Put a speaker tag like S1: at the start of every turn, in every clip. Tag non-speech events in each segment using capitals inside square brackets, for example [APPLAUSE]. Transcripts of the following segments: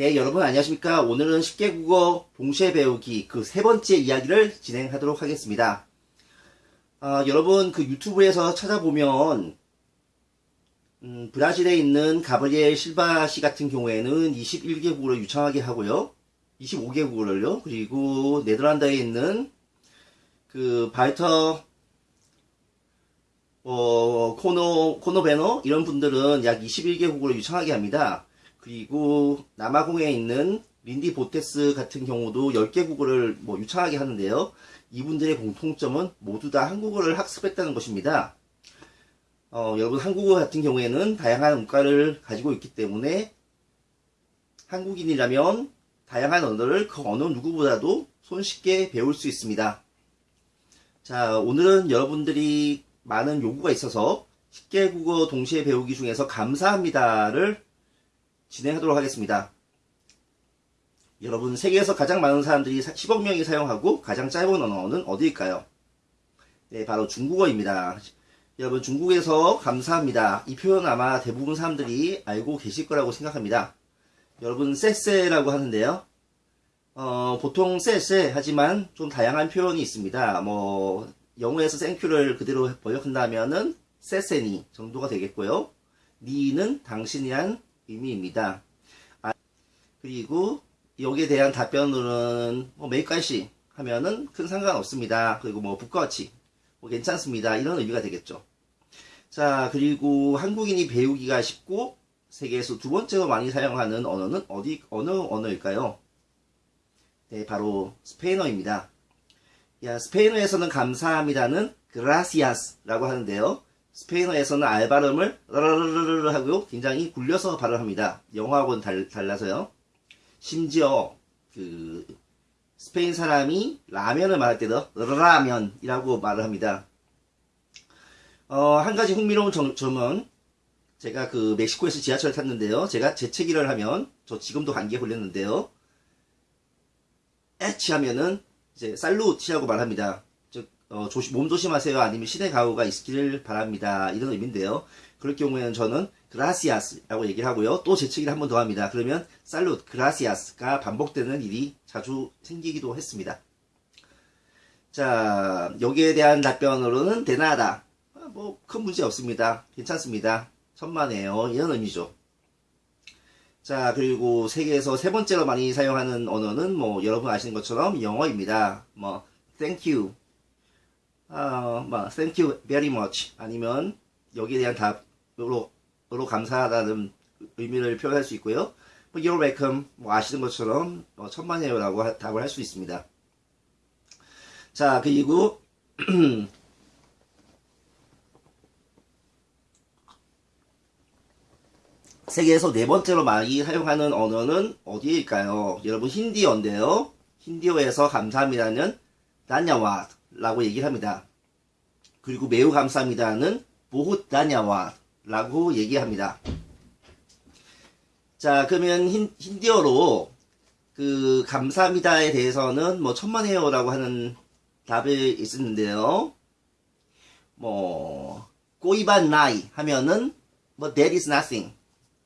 S1: 네, 여러분 안녕하십니까? 오늘은 쉽게 국어 동시에 배우기 그 세 번째 이야기를 진행하도록 하겠습니다. 아, 여러분 그 유튜브에서 찾아보면 음, 브라질에 있는 가브리엘 실바 씨 같은 경우에는 21개국어를 유창하게 하고요. 25개국어를요. 그리고 네덜란드에 있는 그 바이터 어, 코노 코노베노 이런 분들은 약 21개국어를 유창하게 합니다. 그리고 남아공에 있는 린디 보테스 같은 경우도 10개 국어를 뭐 유창하게 하는데요. 이분들의 공통점은 모두 다 한국어를 학습했다는 것입니다. 어, 여러분 한국어 같은 경우에는 다양한 문과를 가지고 있기 때문에 한국인이라면 다양한 언어를 그 어느 누구보다도 손쉽게 배울 수 있습니다. 자, 오늘은 여러분들이 많은 요구가 있어서 쉽게 국어 동시에 배우기 중에서 감사합니다를 진행하도록 하겠습니다. 여러분 세계에서 가장 많은 사람들이 10억 명이 사용하고 가장 짧은 언어는 어디일까요? 네, 바로 중국어입니다. 여러분 중국에서 감사합니다. 이 표현 아마 대부분 사람들이 알고 계실 거라고 생각합니다. 여러분 쎄쎄라고 하는데요. 어, 보통 쎄쎄 하지만 좀 다양한 표현이 있습니다. 뭐 영어에서 땡큐를 그대로 번역한다면은 쎄쎄니 정도가 되겠고요. 니는 당신이란 의미입니다. 아, 그리고 여기에 대한 답변으로는 뭐 매일까시 하면은 큰 상관없습니다. 그리고 뭐 북거치 뭐 괜찮습니다. 이런 의미가 되겠죠. 자 그리고 한국인이 배우기가 쉽고 세계에서 두 번째로 많이 사용하는 언어는 어디 어느 언어일까요? 네 바로 스페인어입니다. 야 스페인어에서는 감사합니다는 gracias라고 하는데요. 스페인어에서는 알 발음을 라라라르 하고 굉장히 굴려서 발음합니다. 영어하고는 달, 달라서요. 심지어 그 스페인 사람이 라면을 말할 때도 라면이라고 말을 합니다. 어, 한 가지 흥미로운 점, 점은 제가 그 멕시코에서 지하철을 탔는데요. 제가 재채기를 하면 저 지금도 감기에 걸렸는데요. 에치 하면은 이제 살루치라고 말합니다. 어, 조심, 몸 조심하세요. 아니면 신의 가호가 있기를 바랍니다. 이런 의미인데요. 그럴 경우에는 저는 그라시아스라고 얘기를 하고요. 또 재채기를 한 번 더 합니다. 그러면 살룻, 그라시아스가 반복되는 일이 자주 생기기도 했습니다. 자, 여기에 대한 답변으로는 대나다. 아, 뭐, 큰 문제 없습니다. 괜찮습니다. 천만에요. 이런 의미죠. 자, 그리고 세계에서 세 번째로 많이 사용하는 언어는 뭐, 여러분 아시는 것처럼 영어입니다. 뭐, thank you, 어, 뭐, thank you very much 아니면 여기에 대한 답으로 으로 감사하다는 의미를 표현할 수 있고요. 뭐, you're welcome 뭐 아시는 것처럼 뭐, 천만에요라고 답을 할 수 있습니다. 자 그리고 [CLEARS THROAT] 세계에서 네 번째로 많이 사용하는 언어는 어디일까요? 여러분 힌디어인데요. 힌디어에서 감사합니다는 단야와 라고 얘기를 합니다. 그리고 매우 감사합니다는 보훗다냐와 라고 얘기합니다. 자, 그러면 힌, 힌디어로 그 감사합니다에 대해서는 뭐 천만에요라고 하는 답이 있었는데요. 뭐 꼬이반 나이 하면은 뭐 that is nothing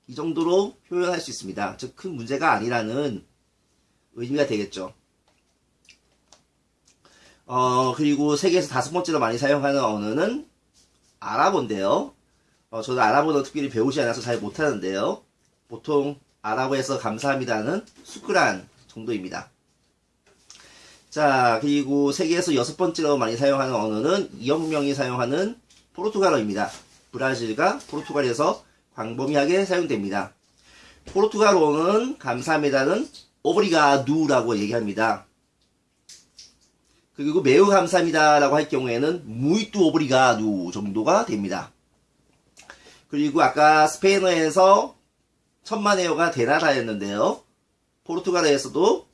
S1: 이 정도로 표현할 수 있습니다. 즉 큰 문제가 아니라는 의미가 되겠죠. 어, 그리고 세계에서 다섯 번째로 많이 사용하는 언어는 아랍어인데요. 어, 저도 아랍어도 특별히 배우지 않아서 잘 못하는데요. 보통 아랍어에서 감사합니다는 수크란 정도입니다. 자, 그리고 세계에서 여섯 번째로 많이 사용하는 언어는 2억 명이 사용하는 포르투갈어입니다. 브라질과 포르투갈에서 광범위하게 사용됩니다. 포르투갈어는 감사합니다는 오브리가두라고 얘기합니다. 그리고 매우 감사합니다 라고 할 경우에는 무이뚜 오브리가두 정도가 됩니다. 그리고 아까 스페인어에서 천만 에어가 데나다였는데요. 포르투갈어에서도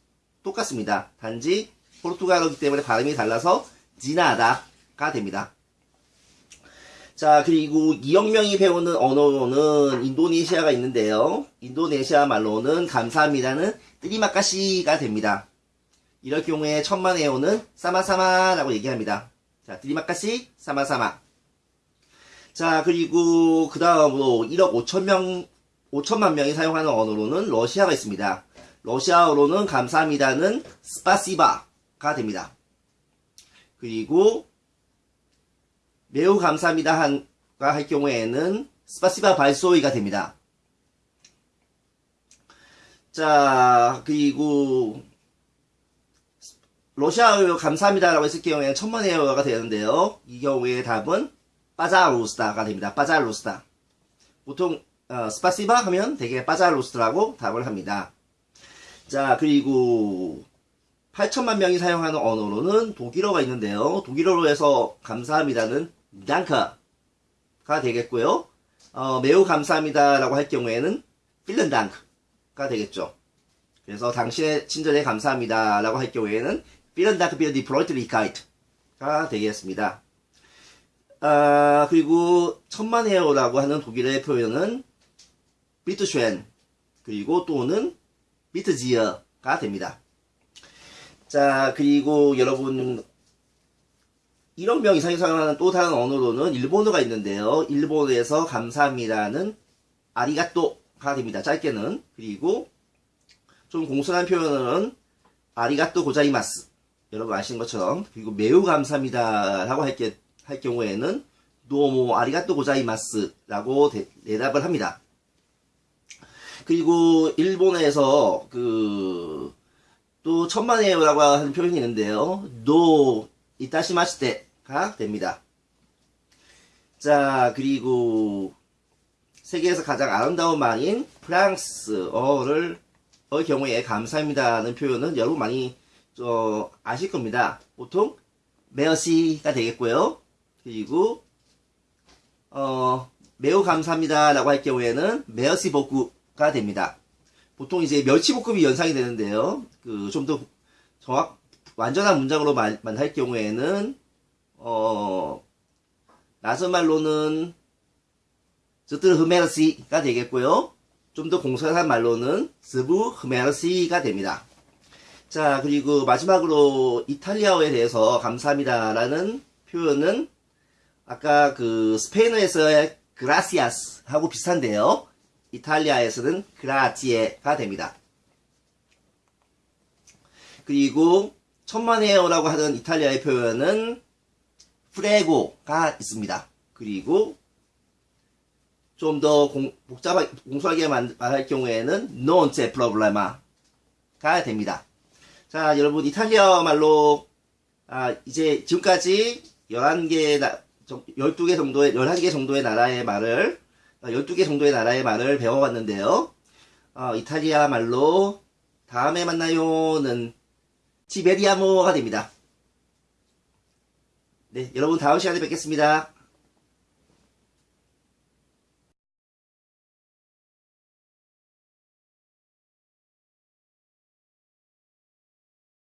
S1: 똑같습니다. 단지 포르투갈어기 때문에 발음이 달라서 지나다가 됩니다. 자 그리고 2억 명이 배우는 언어는 인도네시아가 있는데요. 인도네시아 말로는 감사합니다는 뜨리마카시가 됩니다. 이럴 경우에 천만 에오는 사마사마라고 얘기합니다. 자, 드리마카시 사마사마. 자, 그리고 그 다음으로 1억 5천 명, 5천만 명이 사용하는 언어로는 러시아가 있습니다. 러시아어로는 감사합니다는 스파시바가 됩니다. 그리고 매우 감사합니다 한가 할 경우에는 스파시바 발소이가 됩니다. 자, 그리고 러시아어 감사합니다라고 했을 경우에는 천만에어가 되는데요. 이 경우에 답은 빠자로스타가 됩니다. 빠자로스타. 보통 어, 스파시바 하면 되게 빠자로스트라고 답을 합니다. 자, 그리고 8천만 명이 사용하는 언어로는 독일어가 있는데요. 독일어로 해서 감사합니다는 danke가 되겠고요. 어, 매우 감사합니다라고 할 경우에는 vielen Dank가 되겠죠. 그래서 당신의 친절에 감사합니다라고 할 경우에는 die Freundlichkeit가 되겠습니다. 아, 그리고 천만에어라고 하는 독일어의 표현은 비트쉔 그리고 또는 비트지어가 됩니다. 자, 그리고 여러분 이런 명 이상이 사용하는 또 다른 언어로는 일본어가 있는데요. 일본어에서 감사합니다는 아리가또가 됩니다. 짧게는 그리고 좀 공손한 표현은 아리가또 고자이마스 여러분 아시는 것처럼 그리고 매우 감사합니다 라고 할, 게, 할 경우에는 노모 아리가또 고자이마스 라고 대, 대답을 합니다. 그리고 일본에서 그 또 천만에요라고 하는 표현이 있는데요. 노 이타시마시테가 됩니다. 자 그리고 세계에서 가장 아름다운 말인 프랑스어를 의 경우에 감사합니다는 표현은 여러분 많이 저 아실 겁니다. 보통 메어시가 되겠고요. 그리고 어 매우 감사합니다 라고 할 경우에는 메어시 복구 가 됩니다. 보통 이제 멸치 볶음이 연상이 되는데요. 그 좀 더 정확 완전한 문장으로 말, 할 경우에는 어 낯선 말로는 저들 흐메르시가 되겠고요. 좀 더 공손한 말로는 스부 흐메르시가 됩니다. 자 그리고 마지막으로 이탈리아어에 대해서 감사합니다 라는 표현은 아까 그 스페인어에서의 그라시아스 하고 비슷한데요. 이탈리아에서는 그라지에가 됩니다. 그리고 천만에어라고 하는 이탈리아의 표현은 프레고가 있습니다. 그리고 좀 더 복잡하게 공손하게 말할 경우에는 non c'è problema가 됩니다. 자, 여러분 이탈리아 말로 아, 이제 지금까지 11개 12개 정도의 11개 정도의 나라의 말을 12개 정도의 나라의 말을 배워봤는데요. 어, 이탈리아 말로 다음에 만나요는 지베리아모가 됩니다. 네, 여러분 다음 시간에 뵙겠습니다.